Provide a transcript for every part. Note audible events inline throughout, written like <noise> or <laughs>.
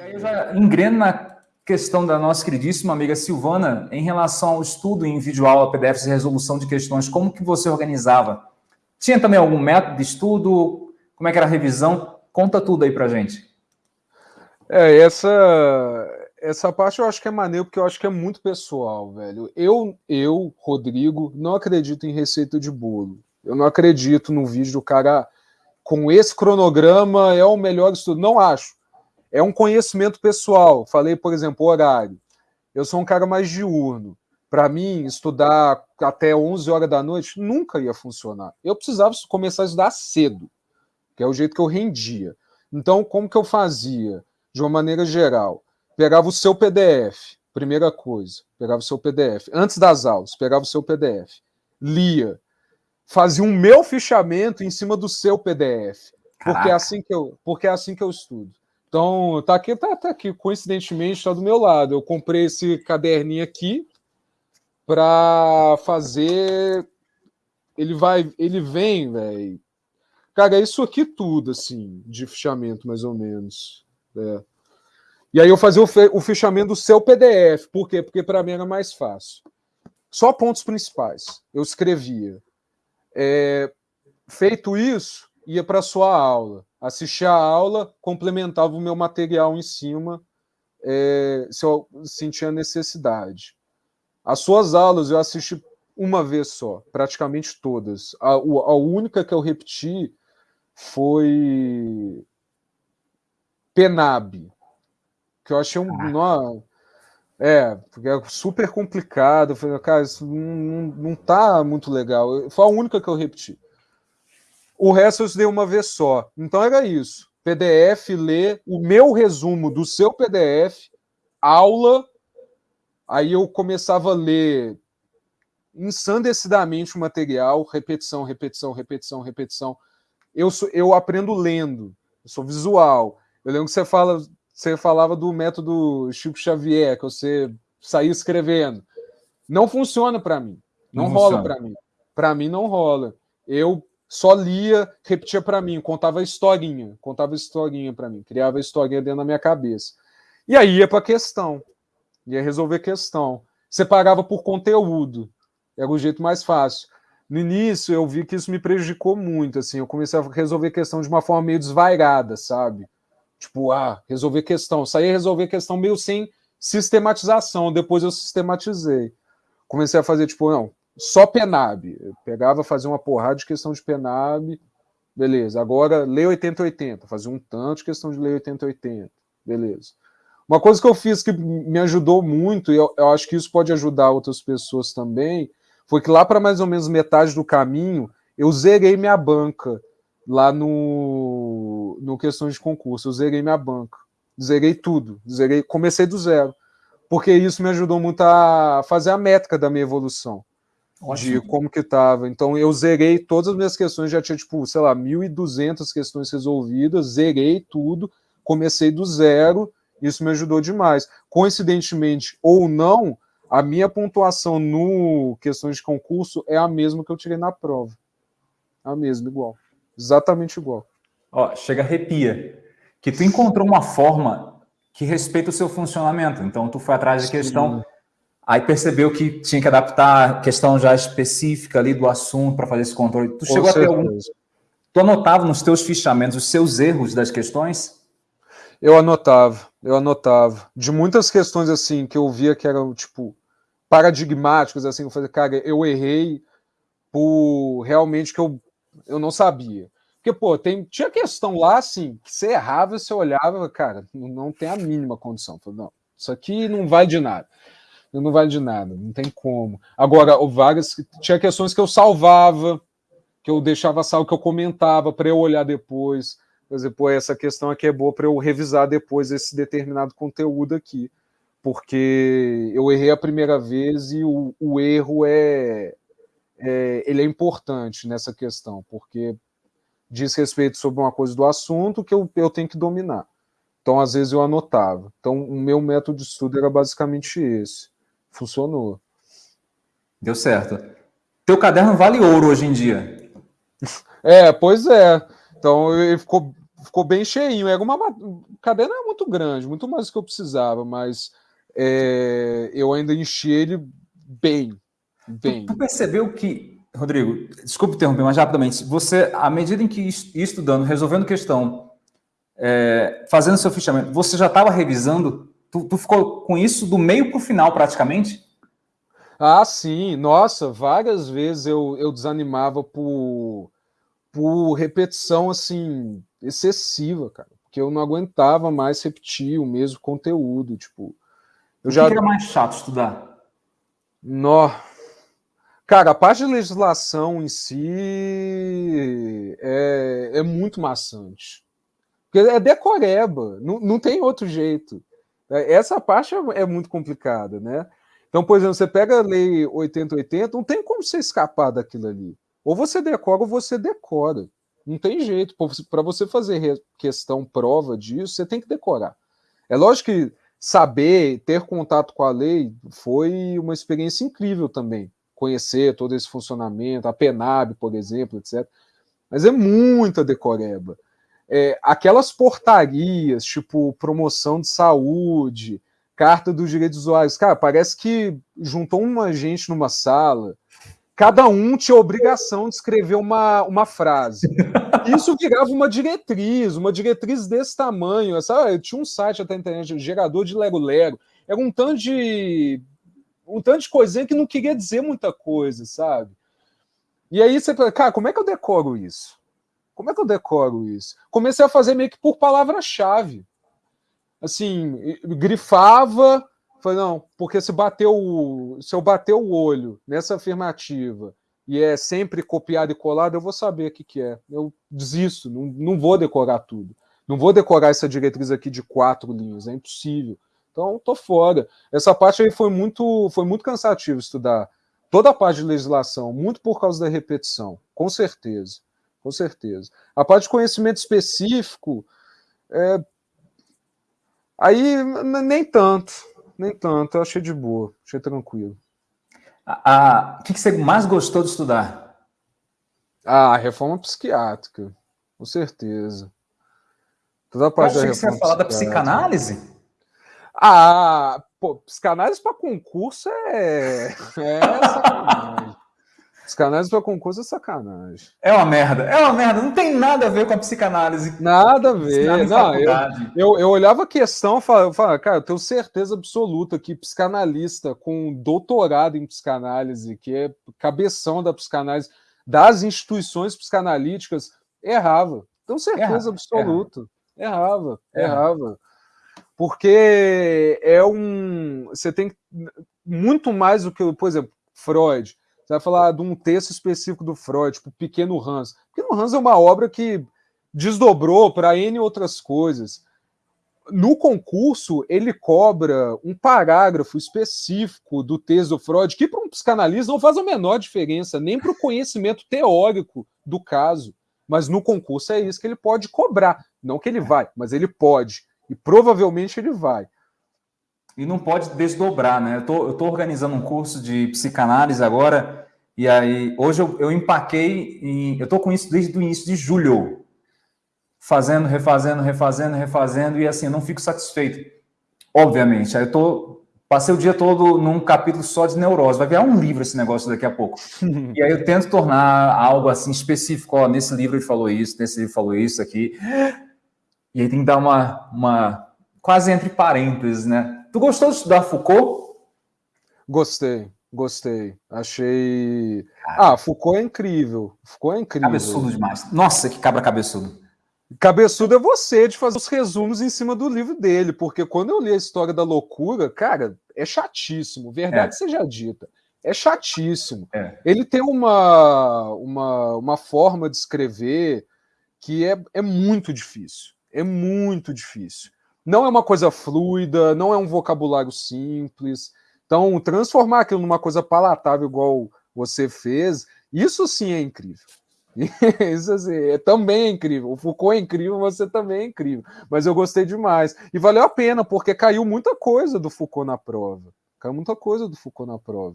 Aí eu já engreno na questão da nossa queridíssima amiga Silvana em relação ao estudo em videoaula, PDFs e resolução de questões, como que você organizava? Tinha também algum método de estudo? Como é que era a revisão? Conta tudo aí pra gente. É, essa, essa parte eu acho que é maneiro, porque eu acho que é muito pessoal, velho. Eu, eu, Rodrigo, não acredito em receita de bolo. Eu não acredito no vídeo do cara com esse cronograma é o melhor estudo. Não acho é um conhecimento pessoal. Falei, por exemplo, horário. Eu sou um cara mais diurno. Para mim, estudar até 11 horas da noite nunca ia funcionar. Eu precisava começar a estudar cedo, que é o jeito que eu rendia. Então, como que eu fazia? De uma maneira geral, pegava o seu PDF, primeira coisa, pegava o seu PDF. Antes das aulas, pegava o seu PDF, lia, fazia um meu fichamento em cima do seu PDF, porque é assim que eu, porque é assim que eu estudo. Então, tá aqui, tá, tá aqui, coincidentemente, está do meu lado. Eu comprei esse caderninho aqui para fazer. Ele vai, ele vem, velho. Cara, é isso aqui tudo, assim, de fichamento, mais ou menos. É. E aí eu fazia o, o fichamento do seu PDF. Por quê? Porque para mim era mais fácil. Só pontos principais. Eu escrevia. É, feito isso, ia para sua aula assistia a aula, complementava o meu material em cima, é, se eu sentia necessidade. As suas aulas eu assisti uma vez só, praticamente todas. A, a única que eu repeti foi Penab, que eu achei um. Ah. É, porque é super complicado. Eu falei, cara, isso não, não, não tá muito legal. Foi a única que eu repeti. O resto eu estudei uma vez só. Então era isso. PDF, ler o meu resumo do seu PDF, aula. Aí eu começava a ler ensandecidamente o material, repetição, repetição, repetição, repetição. Eu, sou, eu aprendo lendo, eu sou visual. Eu lembro que você, fala, você falava do método Chico Xavier, que você saía escrevendo. Não funciona para mim. Não, não rola para mim. Para mim não rola. Eu só lia, repetia para mim, contava historinha, contava historinha para mim, criava historinha dentro da minha cabeça. E aí ia para a questão, ia resolver questão. Separava por conteúdo, era o jeito mais fácil. No início eu vi que isso me prejudicou muito, assim, eu comecei a resolver questão de uma forma meio desvairada, sabe? Tipo, ah, resolver questão. Saía resolver questão meio sem sistematização, depois eu sistematizei. Comecei a fazer, tipo, não, só Penab. Eu pegava, fazia uma porrada de questão de Penab, beleza. Agora, lei 8080, fazia um tanto de questão de lei 8080, beleza. Uma coisa que eu fiz que me ajudou muito, e eu, eu acho que isso pode ajudar outras pessoas também, foi que lá para mais ou menos metade do caminho, eu zerei minha banca lá no, no questão de concurso. Eu zerei minha banca. Zerei tudo. Zerei, comecei do zero. Porque isso me ajudou muito a fazer a métrica da minha evolução. Ótimo. de como que estava. Então eu zerei todas as minhas questões, já tinha tipo, sei lá, 1.200 questões resolvidas, zerei tudo, comecei do zero, isso me ajudou demais. Coincidentemente ou não, a minha pontuação no questões de concurso é a mesma que eu tirei na prova. A mesma, igual. Exatamente igual. Ó, chega arrepia. Que tu encontrou uma forma que respeita o seu funcionamento. Então tu foi atrás de questão Aí percebeu que tinha que adaptar a questão já específica ali do assunto para fazer esse controle. Tu Com chegou certeza. a ter algum... Tu anotava nos teus fichamentos os seus erros das questões? Eu anotava, eu anotava. De muitas questões assim que eu via que eram tipo paradigmáticos assim, eu falei, cara, eu errei por realmente que eu, eu não sabia. Porque, pô, tem, tinha questão lá, assim, que você errava, você olhava, cara, não, tem a mínima condição. Falei, não, isso aqui não vai de nada não vale de nada, não tem como. Agora, o Vargas tinha questões que eu salvava, que eu deixava salvo, que eu comentava para eu olhar depois. Por exemplo, essa questão aqui é boa para eu revisar depois esse determinado conteúdo aqui, porque eu errei a primeira vez e o, o erro é, é, ele é importante nessa questão, porque diz respeito sobre uma coisa do assunto que eu, eu tenho que dominar. Então, às vezes, eu anotava. Então, o meu método de estudo era basicamente esse funcionou. Deu certo. Teu caderno vale ouro hoje em dia. <laughs> É, pois é. Então ele ficou, ficou bem cheinho. Era uma, o caderno é muito grande, muito mais do que eu precisava, mas é, eu ainda enchi ele bem. Bem. Tu, percebeu que, Rodrigo, desculpe interromper, mas rapidamente, você, à medida em que estudando, resolvendo questão, é, fazendo seu fichamento, você já estava revisando? Tu, tu ficou com isso do meio para o final, praticamente? Ah, sim. Nossa, várias vezes eu, eu desanimava por, por repetição, assim, excessiva, cara. Porque eu não aguentava mais repetir o mesmo conteúdo, tipo... Eu o já... que era mais chato estudar? Nó. Cara, a parte de legislação em si é, é muito maçante. Porque é decoreba, não, não tem outro jeito. É, essa parte é, é muito complicada, né? Então, por exemplo, você pega a lei 8080, não tem como você escapar daquilo ali. Ou você decora ou você decora. Não tem jeito. Para você fazer questão prova disso, você tem que decorar. É lógico que saber, ter contato com a lei foi uma experiência incrível também. Conhecer todo esse funcionamento, a PENAB, por exemplo, etc. Mas é muita decoreba. É, aquelas portarias, tipo promoção de saúde, carta dos direitos dos usuários, cara, parece que juntou uma gente numa sala, cada um tinha a obrigação de escrever uma, uma frase. Isso virava uma diretriz, uma diretriz desse tamanho. Sabe? Eu tinha um site até na internet, gerador de Lego Lego. Era um tanto de. Um tanto de coisinha que não queria dizer muita coisa, sabe? E aí você fala, cara, como é que eu decoro isso? Como é que eu decoro isso? Comecei a fazer meio que por palavra-chave. Assim, grifava, falei, não, porque se bateu, se eu bater o olho nessa afirmativa e é sempre copiado e colado, eu vou saber o que, que é. Eu desisto, não, não vou decorar tudo. Não vou decorar essa diretriz aqui de quatro linhas, é impossível. Então, tô fora. Essa parte aí foi muito, foi muito cansativo estudar. Toda a parte de legislação, muito por causa da repetição, com certeza. Com certeza. A parte de conhecimento específico, é... aí nem tanto, nem tanto. Eu achei de boa, achei tranquilo. A, a, o que, você mais gostou de estudar? Ah, a reforma psiquiátrica, com certeza. Toda a parte Eu achei que você ia falar da psicanálise? Ah, pô, psicanálise para concurso é, é sacanagem. Psicanálise para concurso é sacanagem. É uma merda, é uma merda. Não tem nada a ver com a psicanálise. Nada a ver. Não, eu, eu, eu, olhava a questão e falava, falava, cara, eu tenho certeza absoluta que psicanalista com doutorado em psicanálise, que é cabeção da psicanálise, das instituições psicanalíticas, errava. Tenho certeza absoluta. Errava, errava. errava. Porque é um. Você tem muito mais do que, por exemplo, Freud você vai falar de um texto específico do Freud, tipo Pequeno Hans. Pequeno Hans é uma obra que desdobrou para N outras coisas. No concurso, ele cobra um parágrafo específico do texto do Freud, que para um psicanalista não faz a menor diferença, nem para o conhecimento teórico do caso. Mas no concurso é isso que ele pode cobrar. Não que ele vai, mas ele pode. E provavelmente ele vai e não pode desdobrar, né? Eu tô, eu tô organizando um curso de psicanálise agora, e aí hoje eu, eu empaquei em, eu tô com isso desde o início de julho, fazendo, refazendo, refazendo, refazendo, e assim, eu não fico satisfeito, obviamente. Aí eu tô, passei o dia todo num capítulo só de neurose, vai virar um livro esse negócio daqui a pouco. <laughs> e aí eu tento tornar algo assim específico, ó, nesse livro ele falou isso, nesse livro falou isso aqui, e aí tem que dar uma, uma quase entre parênteses, né? Tu gostou de estudar Foucault? Gostei, gostei. Achei. Ah, Foucault é incrível. Foucault é incrível. Cabeçudo demais. Nossa, que cabra cabeçudo. Cabeçudo é você de fazer os resumos em cima do livro dele, porque quando eu li a história da loucura, cara, é chatíssimo. Verdade é. seja dita. É chatíssimo. É. Ele tem uma, uma, uma forma de escrever que é, é muito difícil. É muito difícil não é uma coisa fluida, não é um vocabulário simples. Então, transformar aquilo numa coisa palatável, igual você fez, isso sim é incrível. <laughs> Isso assim, é, também é incrível. O Foucault é incrível, você também é incrível. Mas eu gostei demais. E valeu a pena, porque caiu muita coisa do Foucault na prova. Caiu muita coisa do Foucault na prova.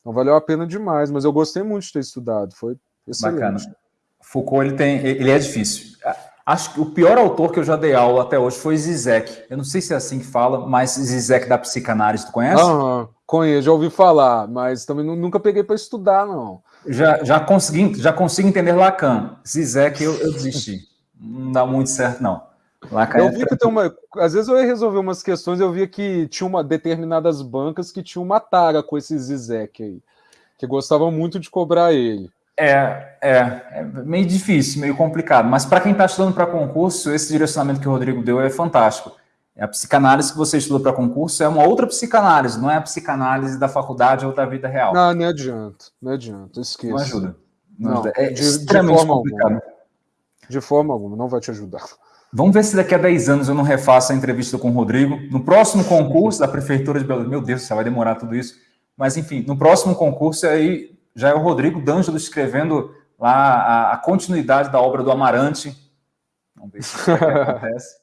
Então valeu a pena demais. Mas eu gostei muito de ter estudado. Foi excelente. Bacana. Foucault, ele, tem, ele é difícil. Acho que o pior autor que eu já dei aula até hoje foi Zizek. Eu não sei se é assim que fala, mas Zizek da psicanálise, tu conhece? Aham, conheço, já ouvi falar, mas também nunca peguei para estudar, não. Já, já, consegui, já consigo entender Lacan. Zizek eu, eu desisti. Não dá muito certo, não. Lacan eu é vi que tem uma. Às vezes eu ia resolver umas questões, eu via que tinha uma determinadas bancas que tinham uma tara com esse Zizek aí, que gostavam muito de cobrar ele. É, é, é meio difícil, meio complicado, mas para quem está estudando para concurso, esse direcionamento que o Rodrigo deu é fantástico. A psicanálise que você estuda para concurso é uma outra psicanálise, não é a psicanálise da faculdade ou da vida real. Não, não adianta, não adianta, esqueça. Não ajuda. Não, não ajuda. É de, extremamente de complicado. Alguma. De forma alguma, não vai te ajudar. Vamos ver se daqui a 10 anos eu não refaço a entrevista com o Rodrigo. No próximo concurso da Prefeitura de Belo Meu Deus, vai demorar tudo isso. Mas, enfim, no próximo concurso aí já é o Rodrigo D'Angelo escrevendo lá a, a, continuidade da obra do Amarante. Vamos ver se isso <laughs> acontece.